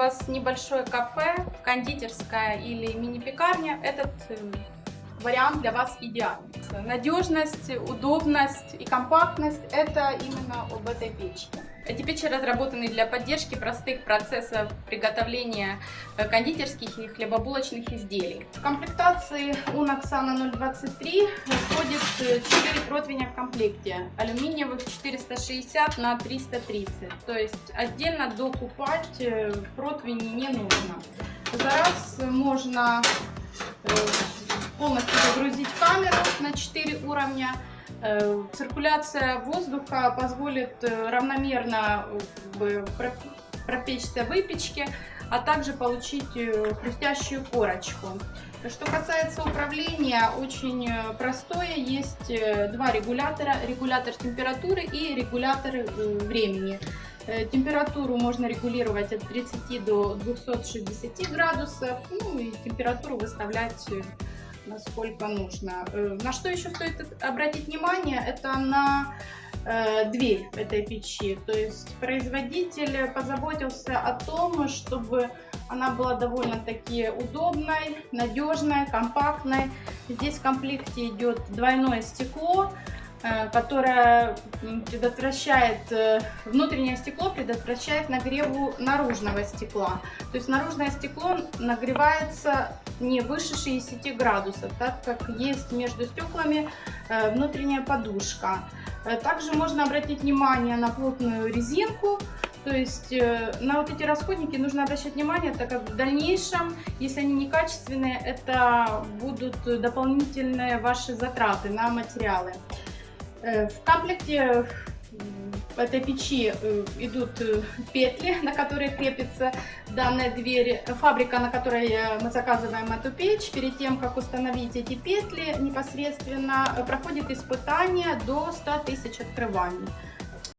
У вас небольшое кафе, кондитерская или мини-пекарня, этот э, вариант для вас идеальный. Надежность, удобность и компактность – это именно об этой печке. Эти печи разработаны для поддержки простых процессов приготовления э, кондитерских и хлебобулочных изделий. В комплектации Наксана 023 входит 4 противня в комплекте, алюминиевых 460 на 330, то есть отдельно докупать э, противни не нужно. За раз можно э, полностью загрузить камеру на 4 уровня. Э, циркуляция воздуха позволит э, равномерно э, пропечься выпечке, а также получить хрустящую корочку. Что касается управления, очень простое. Есть два регулятора. Регулятор температуры и регулятор времени. Температуру можно регулировать от 30 до 260 градусов. Ну и температуру выставлять насколько нужно. Э, на что еще стоит обратить внимание, это на э, дверь этой печи. То есть производитель позаботился о том, чтобы она была довольно-таки удобной, надежной, компактной. Здесь в комплекте идет двойное стекло, э, которое предотвращает, внутреннее стекло предотвращает нагреву наружного стекла. То есть наружное стекло нагревается не выше 60 градусов, так как есть между стеклами э, внутренняя подушка. Э, также можно обратить внимание на плотную резинку, то есть э, на вот эти расходники нужно обращать внимание, так как в дальнейшем, если они некачественные, это будут дополнительные ваши затраты на материалы. В комплекте в этой печи э, идут э, петли, на которые крепится данная дверь. Фабрика, на которой э, мы заказываем эту печь, перед тем, как установить эти петли, непосредственно проходит испытание до 100 тысяч открываний.